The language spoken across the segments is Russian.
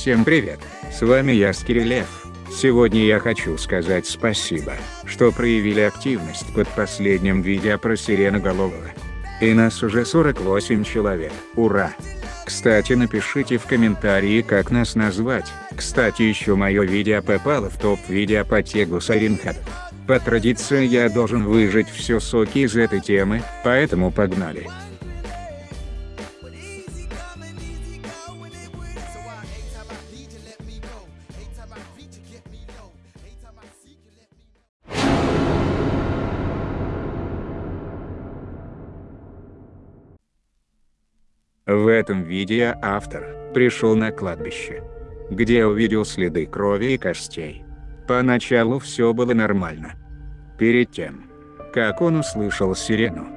Всем привет, с вами я Скирилев. Сегодня я хочу сказать спасибо, что проявили активность под последним видео про сиреноголового. И нас уже 48 человек, ура! Кстати напишите в комментарии как нас назвать, кстати еще мое видео попало в топ видео по тегу Саринхат. По традиции я должен выжать все соки из этой темы, поэтому погнали. В этом видео автор пришел на кладбище, где увидел следы крови и костей. Поначалу все было нормально. Перед тем, как он услышал сирену,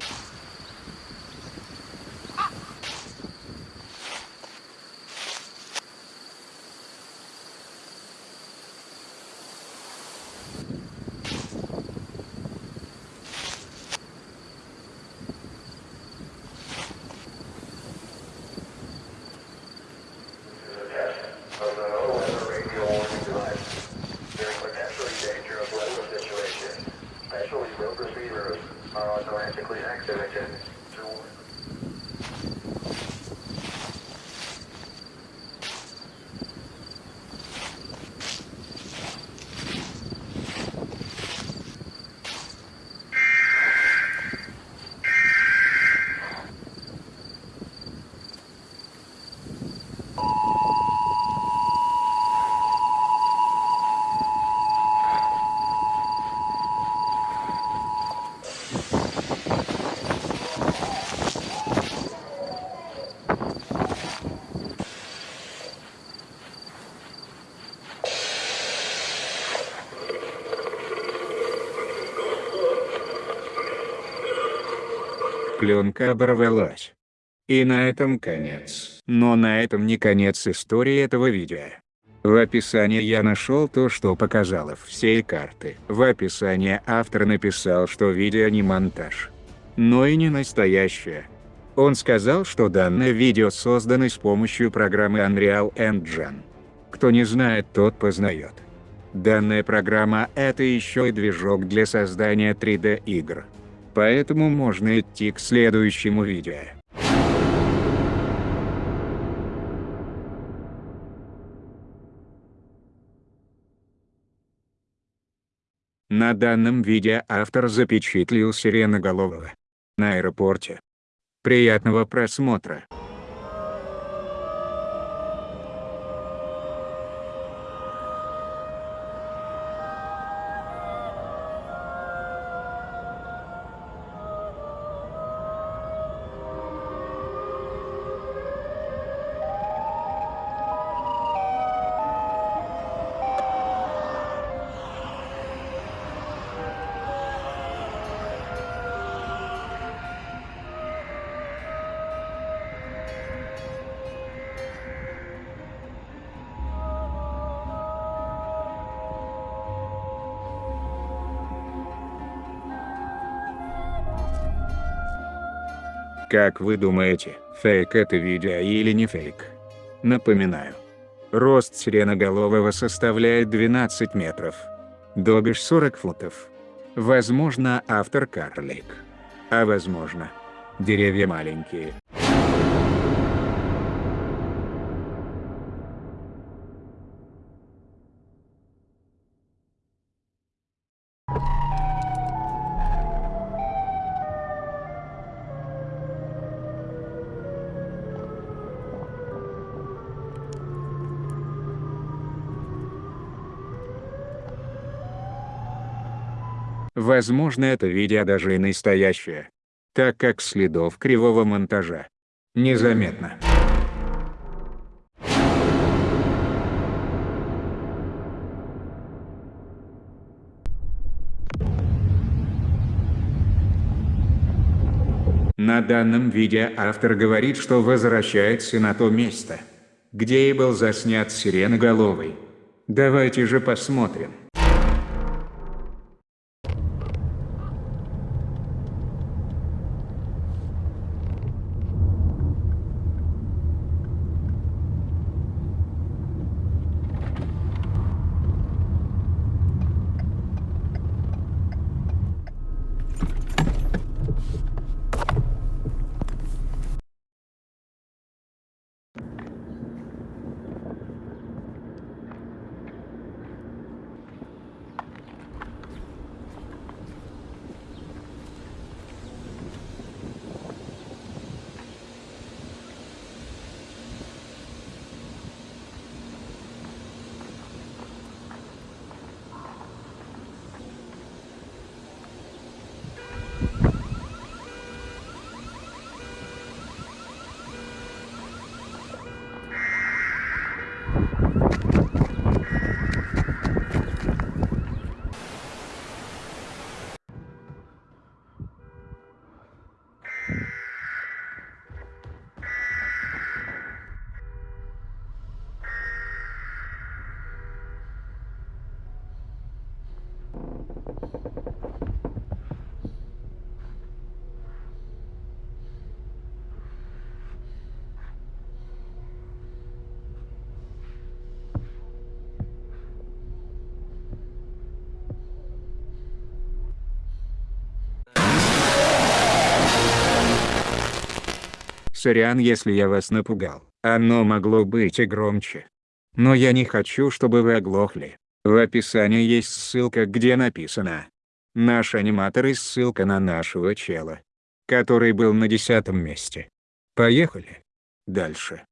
пленка оборвалась. И на этом конец. Но на этом не конец истории этого видео. В описании я нашел то, что показало все карты. В описании автор написал, что видео не монтаж. Но и не настоящее. Он сказал, что данное видео создано с помощью программы Unreal Engine. Кто не знает, тот познает. Данная программа – это еще и движок для создания 3D игр поэтому можно идти к следующему видео. На данном видео автор запечатлил сиреноголового на аэропорте. Приятного просмотра! Как вы думаете, фейк это видео или не фейк? Напоминаю. Рост сиреноголового составляет 12 метров. Добиш 40 футов. Возможно, автор карлик. А возможно, деревья маленькие. Возможно это видео даже и настоящее. Так как следов кривого монтажа незаметно. На данном видео автор говорит, что возвращается на то место, где и был заснят сиреноголовый. Давайте же посмотрим. Сорян, если я вас напугал. Оно могло быть и громче. Но я не хочу, чтобы вы оглохли. В описании есть ссылка, где написано. Наш аниматор и ссылка на нашего чела. Который был на десятом месте. Поехали. Дальше.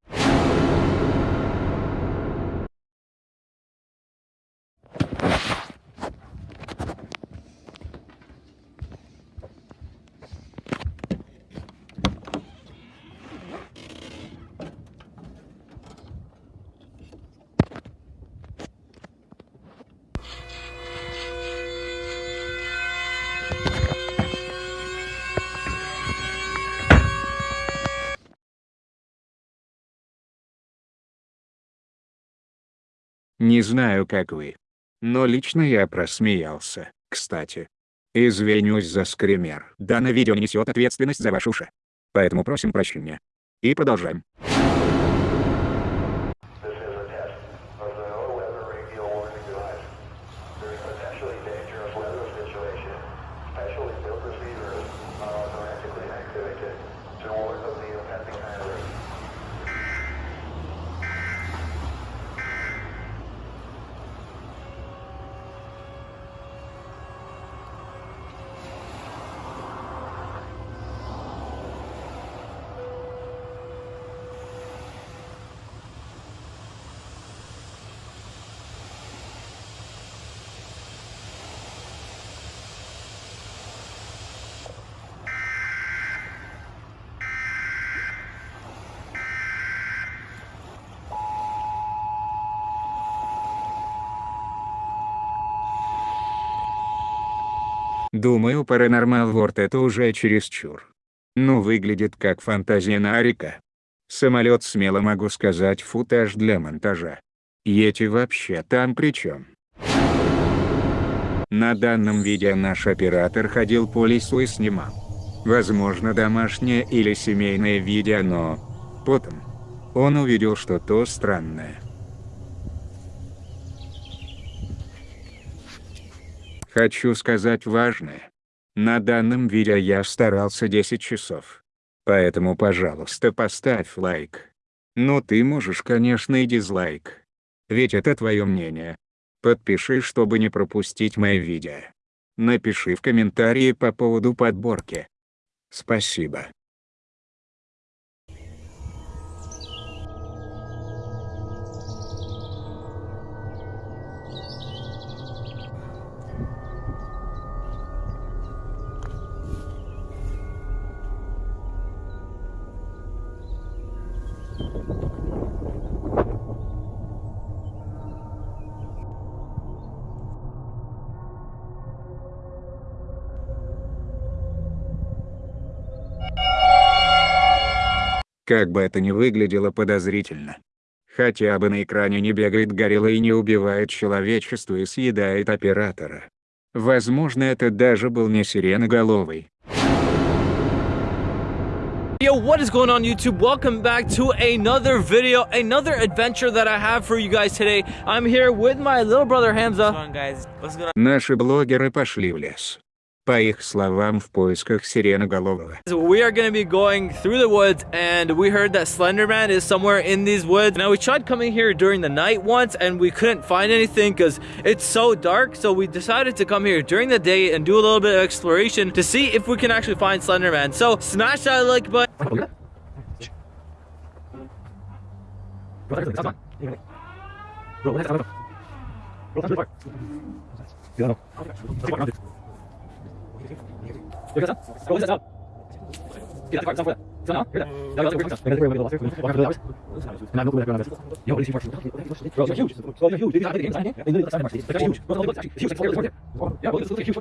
Не знаю как вы. Но лично я просмеялся, кстати. Извинюсь за скример. Данное видео не несет ответственность за ваши уши. Поэтому просим прощения. И продолжаем. Думаю Paranormal World это уже чересчур. Ну выглядит как фантазия Нарика. Самолет смело могу сказать футаж для монтажа. Йети вообще там при чем? На данном видео наш оператор ходил по лесу и снимал. Возможно домашнее или семейное видео, но... Потом. Он увидел что-то странное. Хочу сказать важное. На данном видео я старался 10 часов. Поэтому пожалуйста поставь лайк. Ну ты можешь конечно и дизлайк. Ведь это твое мнение. Подпиши чтобы не пропустить мои видео. Напиши в комментарии по поводу подборки. Спасибо. Как бы это ни выглядело подозрительно. Хотя бы на экране не бегает горилла и не убивает человечество и съедает оператора. Возможно это даже был не сиреноголовый. Yo, what is going on YouTube? Welcome back to another video, another adventure that I have for you guys today. I'm here with my little brother Hamza. What's going on, guys? What's going Наши блогеры пошли в лес. по их словам, в поисках сиреноголового. We are going to be going through the woods and we heard that Slenderman is somewhere in these woods. Now we tried coming here during the night once and we couldn't find anything because it's so dark. So we decided to come here during the day and do a little bit of exploration to see if we can actually find Slenderman. So smash that like button. Bro, 여기 가자. 여기 가자. 이렇게 가자. 가자. 전화. 그래. 내가 지금 그렇게 내가 지금 그렇게 왔어. 와가 그래. 나 놓고 내가 나가서. 야, 우리 지금 벌써. 야, 휴지. 야, 휴지. 이게 아니야. 아니야. 이거 다 말이야. 야, 휴지. 너 이거 휴지. 야, 뭐 이거 휴지.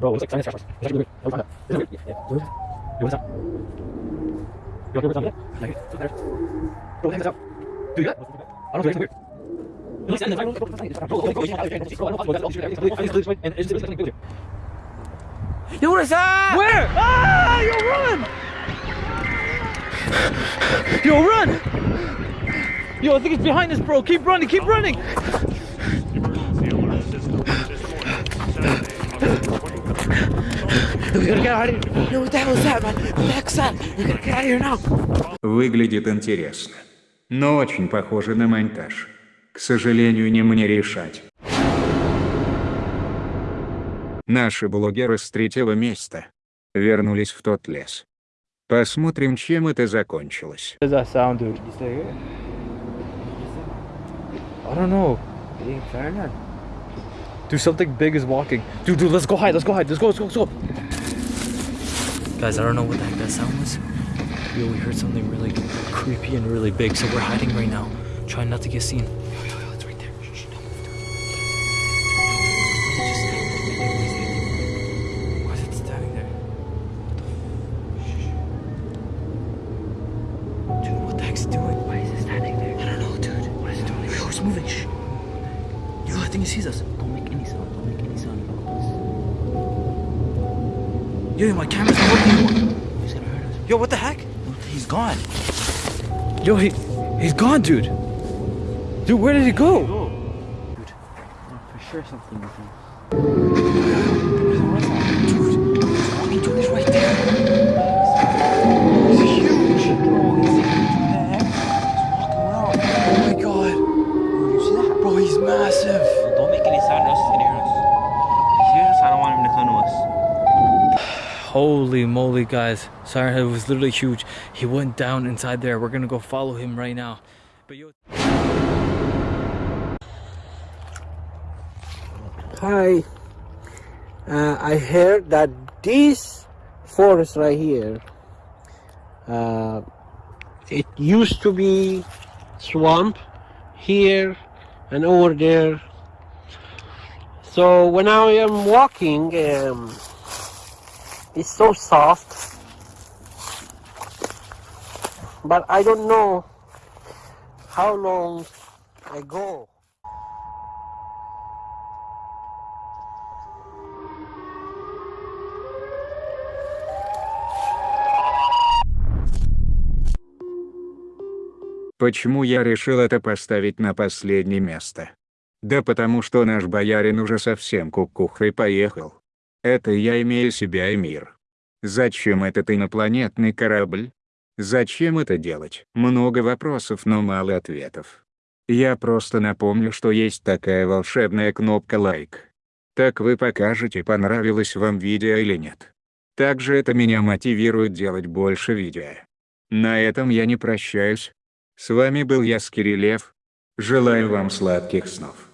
Bro, here. Yo, what the hell is that, man? What the heck's that? We gotta get out of here now. Выглядит интересно. Но очень похоже на монтаж. К сожалению, не мне решать. Наши блогеры с третьего места вернулись в тот лес. Посмотрим, чем это закончилось. What does that sound, dude? I don't know. Dude, something big is walking. Dude, dude, let's go hide. Let's go hide. Let's go, let's go, let's go. Guys, I don't know what the heck that sound was. Yo, we heard something really creepy and really big, so we're hiding right now. Trying not to get seen. Think he sees us. Don't make any sound. Don't make any sound. Yo, yo, my camera's not working anymore. He's gonna hurt us. Yo, what the heck? He's gone. Yo, he, he's gone, dude. Dude, where did he go? Dude, for sure something with him. Walking dude is right there. Holy moly, guys. Siren Head was literally huge. He went down inside there. We're gonna go follow him right now. But yo. Hi. Uh, I heard that this forest right here, uh, it used to be swamp here and over there. So when I am walking, um, it's so soft, but I don't know how long ago. Почему я решил это поставить на последнее место? Да потому что наш боярин уже совсем кукухой поехал. Это я имею себя и мир. Зачем этот инопланетный корабль? Зачем это делать? Много вопросов, но мало ответов. Я просто напомню, что есть такая волшебная кнопка лайк. Так вы покажете, понравилось вам видео или нет. Также это меня мотивирует делать больше видео. На этом я не прощаюсь. С вами был я, Скирилев. Желаю вам сладких снов.